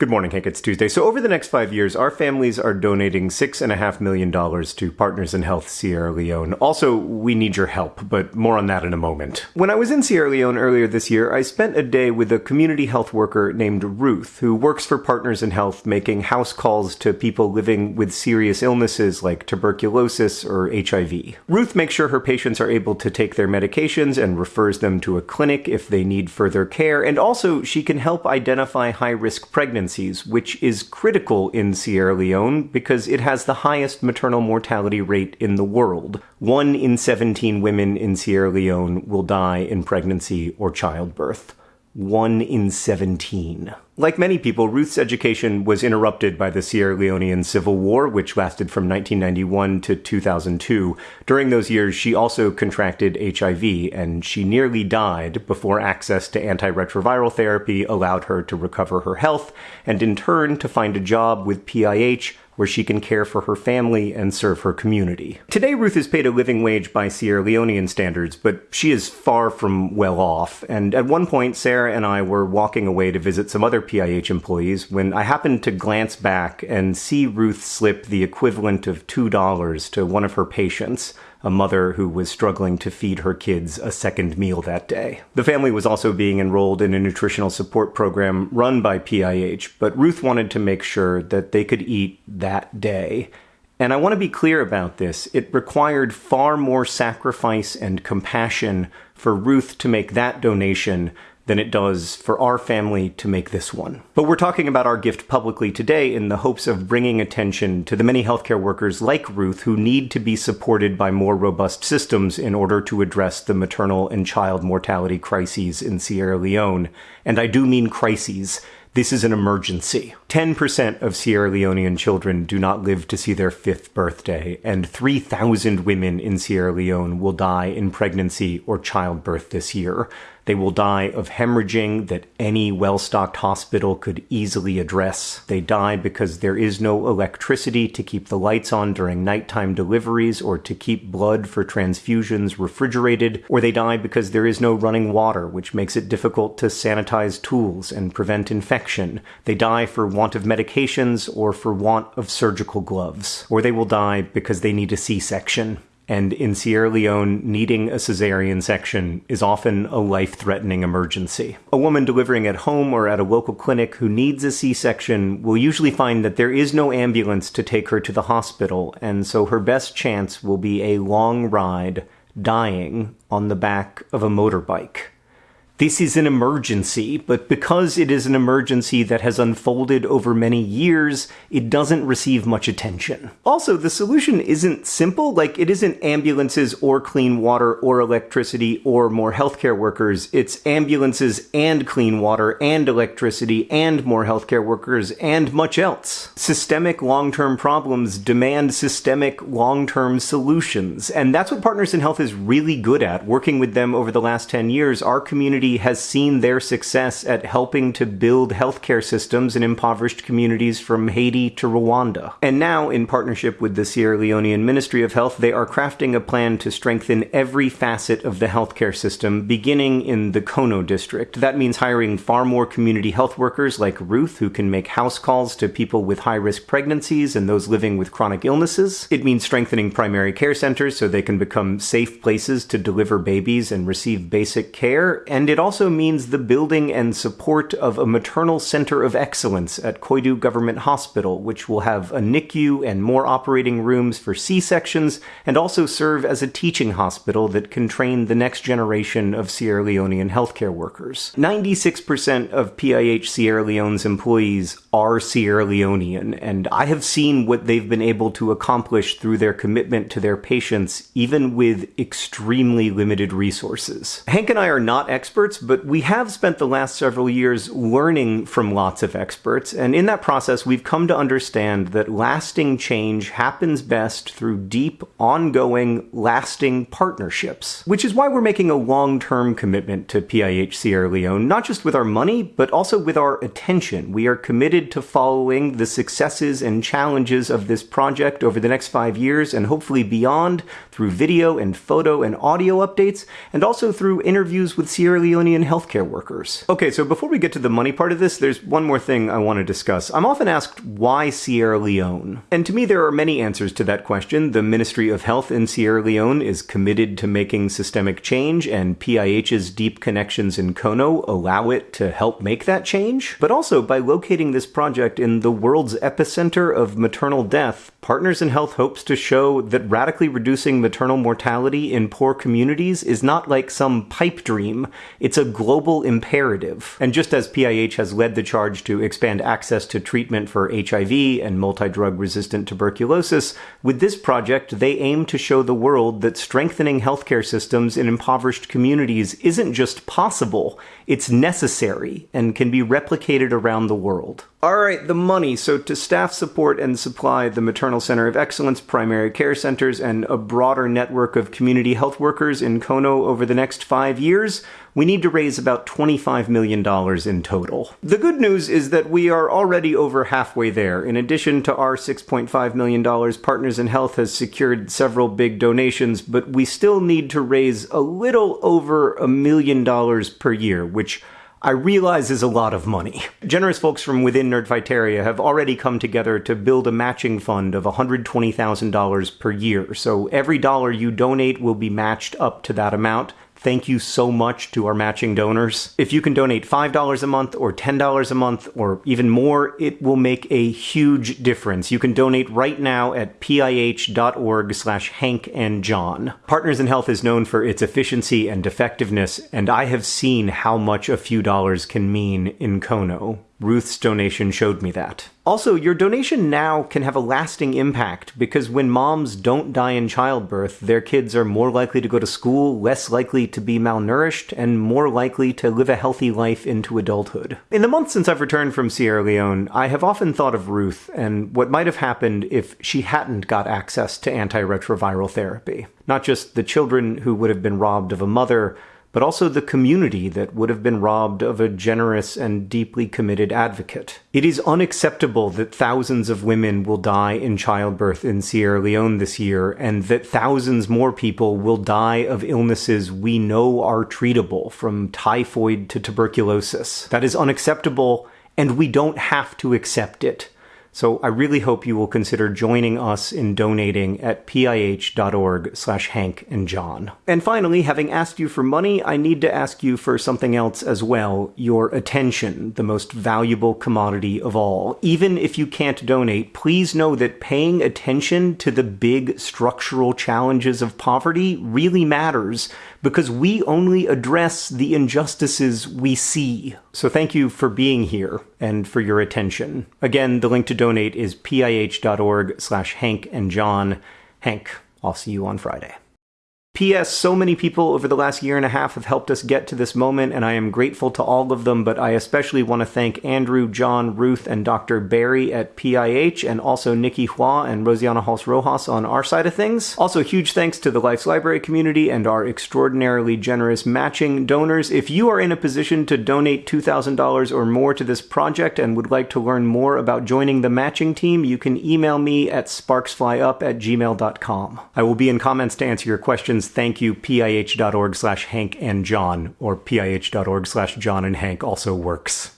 Good morning, Hank. It's Tuesday. So, over the next five years, our families are donating $6.5 million to Partners in Health Sierra Leone. Also, we need your help, but more on that in a moment. When I was in Sierra Leone earlier this year, I spent a day with a community health worker named Ruth, who works for Partners in Health making house calls to people living with serious illnesses like tuberculosis or HIV. Ruth makes sure her patients are able to take their medications and refers them to a clinic if they need further care, and also she can help identify high risk pregnancies pregnancies, which is critical in Sierra Leone because it has the highest maternal mortality rate in the world. One in 17 women in Sierra Leone will die in pregnancy or childbirth. One in 17. Like many people, Ruth's education was interrupted by the Sierra Leonean Civil War, which lasted from 1991 to 2002. During those years, she also contracted HIV, and she nearly died before access to antiretroviral therapy allowed her to recover her health, and in turn to find a job with PIH where she can care for her family and serve her community. Today, Ruth is paid a living wage by Sierra Leonean standards, but she is far from well off. And at one point, Sarah and I were walking away to visit some other PIH employees when I happened to glance back and see Ruth slip the equivalent of $2 to one of her patients a mother who was struggling to feed her kids a second meal that day. The family was also being enrolled in a nutritional support program run by PIH, but Ruth wanted to make sure that they could eat that day. And I want to be clear about this. It required far more sacrifice and compassion for Ruth to make that donation than it does for our family to make this one. But we're talking about our gift publicly today in the hopes of bringing attention to the many healthcare workers like Ruth who need to be supported by more robust systems in order to address the maternal and child mortality crises in Sierra Leone. And I do mean crises. This is an emergency. 10% of Sierra Leonean children do not live to see their fifth birthday, and 3,000 women in Sierra Leone will die in pregnancy or childbirth this year. They will die of hemorrhaging that any well stocked hospital could easily address. They die because there is no electricity to keep the lights on during nighttime deliveries or to keep blood for transfusions refrigerated, or they die because there is no running water, which makes it difficult to sanitize tools and prevent infection. They die for want of medications or for want of surgical gloves, or they will die because they need a C section and in Sierra Leone, needing a cesarean section is often a life threatening emergency. A woman delivering at home or at a local clinic who needs a C section will usually find that there is no ambulance to take her to the hospital, and so her best chance will be a long ride dying on the back of a motorbike. This is an emergency, but because it is an emergency that has unfolded over many years, it doesn't receive much attention. Also, the solution isn't simple, like it isn't ambulances or clean water or electricity or more healthcare workers. It's ambulances and clean water and electricity and more healthcare workers and much else. Systemic long-term problems demand systemic long-term solutions, and that's what Partners in Health is really good at. Working with them over the last 10 years, our community community has seen their success at helping to build healthcare systems in impoverished communities from Haiti to Rwanda. And now, in partnership with the Sierra Leonean Ministry of Health, they are crafting a plan to strengthen every facet of the healthcare system, beginning in the Kono district. That means hiring far more community health workers like Ruth, who can make house calls to people with high risk pregnancies and those living with chronic illnesses. It means strengthening primary care centers so they can become safe places to deliver babies and receive basic care. And it also means the building and support of a maternal center of excellence at Koidu Government Hospital, which will have a NICU and more operating rooms for C-sections, and also serve as a teaching hospital that can train the next generation of Sierra Leonean healthcare workers. 96% of PIH Sierra Leone's employees are Sierra Leonean, and I have seen what they've been able to accomplish through their commitment to their patients, even with extremely limited resources. Hank and I are not experts experts, but we have spent the last several years learning from lots of experts, and in that process, we've come to understand that lasting change happens best through deep, ongoing, lasting partnerships. Which is why we're making a long term commitment to PIH Sierra Leone, not just with our money, but also with our attention. We are committed to following the successes and challenges of this project over the next five years and hopefully beyond through video and photo and audio updates, and also through interviews with Sierra Leone Leonean healthcare workers. Okay, so before we get to the money part of this, there's one more thing I want to discuss. I'm often asked, why Sierra Leone? And to me, there are many answers to that question. The Ministry of Health in Sierra Leone is committed to making systemic change, and PIH's deep connections in Kono allow it to help make that change. But also, by locating this project in the world's epicenter of maternal death, Partners in Health hopes to show that radically reducing maternal mortality in poor communities is not like some pipe dream, it's a global imperative. And just as PIH has led the charge to expand access to treatment for HIV and multi-drug resistant tuberculosis, with this project they aim to show the world that strengthening healthcare systems in impoverished communities isn't just possible, it's necessary and can be replicated around the world. All right, the money. So, to staff support and supply the Maternal Center of Excellence, primary care centers, and a broader network of community health workers in Kono over the next five years, we need to raise about $25 million in total. The good news is that we are already over halfway there. In addition to our $6.5 million, Partners in Health has secured several big donations, but we still need to raise a little over a million dollars per year, which I realize is a lot of money. Generous folks from within Nerdfighteria have already come together to build a matching fund of $120,000 per year, so every dollar you donate will be matched up to that amount. Thank you so much to our matching donors. If you can donate $5 a month or $10 a month or even more, it will make a huge difference. You can donate right now at pih.org slash Hank and John. Partners in Health is known for its efficiency and effectiveness, and I have seen how much a few dollars can mean in Kono. Ruth's donation showed me that. Also, your donation now can have a lasting impact because when moms don't die in childbirth, their kids are more likely to go to school, less likely to be malnourished, and more likely to live a healthy life into adulthood. In the months since I've returned from Sierra Leone, I have often thought of Ruth and what might have happened if she hadn't got access to antiretroviral therapy. Not just the children who would have been robbed of a mother, but also the community that would have been robbed of a generous and deeply committed advocate. It is unacceptable that thousands of women will die in childbirth in Sierra Leone this year, and that thousands more people will die of illnesses we know are treatable, from typhoid to tuberculosis. That is unacceptable, and we don't have to accept it. So I really hope you will consider joining us in donating at pih.org slash Hank and John. And finally, having asked you for money, I need to ask you for something else as well, your attention, the most valuable commodity of all. Even if you can't donate, please know that paying attention to the big structural challenges of poverty really matters because we only address the injustices we see. So thank you for being here and for your attention. Again, the link to donate is pih.org slash Hank and John. Hank, I'll see you on Friday. P.S. So many people over the last year and a half have helped us get to this moment, and I am grateful to all of them, but I especially want to thank Andrew, John, Ruth, and Dr. Barry at PIH, and also Nikki Hua and Rosianna Halse Rojas on our side of things. Also, huge thanks to the Life's Library community and our extraordinarily generous matching donors. If you are in a position to donate $2,000 or more to this project and would like to learn more about joining the matching team, you can email me at sparksflyup at gmail.com. I will be in comments to answer your questions thank you pih.org slash Hank and John, or pih.org slash John and Hank also works.